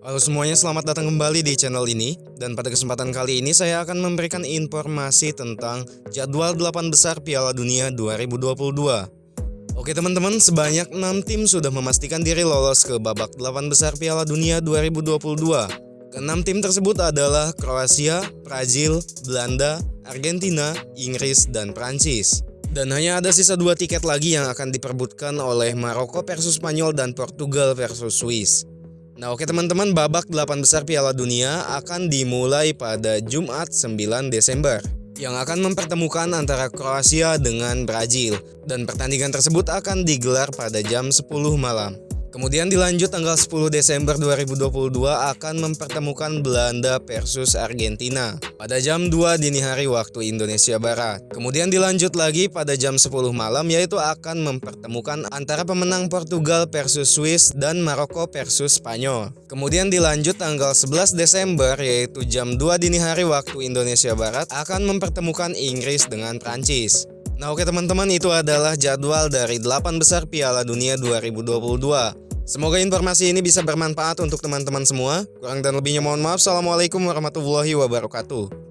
Halo semuanya, selamat datang kembali di channel ini. Dan pada kesempatan kali ini saya akan memberikan informasi tentang jadwal 8 besar Piala Dunia 2022 Oke teman-teman, sebanyak 6 tim sudah memastikan diri lolos ke babak 8 besar Piala Dunia 2022 Keenam tim tersebut adalah Kroasia, Brazil, Belanda, Argentina, Inggris, dan Prancis. Dan hanya ada sisa dua tiket lagi yang akan diperbutkan oleh Maroko versus Spanyol dan Portugal versus Swiss. Nah oke teman-teman babak 8 besar Piala Dunia akan dimulai pada Jumat 9 Desember yang akan mempertemukan antara Kroasia dengan Brazil dan pertandingan tersebut akan digelar pada jam 10 malam. Kemudian dilanjut tanggal 10 Desember 2022 akan mempertemukan Belanda versus Argentina pada jam 2 dini hari waktu Indonesia Barat. Kemudian dilanjut lagi pada jam 10 malam yaitu akan mempertemukan antara pemenang Portugal versus Swiss dan Maroko versus Spanyol. Kemudian dilanjut tanggal 11 Desember yaitu jam 2 dini hari waktu Indonesia Barat akan mempertemukan Inggris dengan Prancis. Nah oke teman-teman itu adalah jadwal dari 8 besar Piala Dunia 2022. Semoga informasi ini bisa bermanfaat untuk teman-teman semua. Kurang dan lebihnya mohon maaf. Assalamualaikum warahmatullahi wabarakatuh.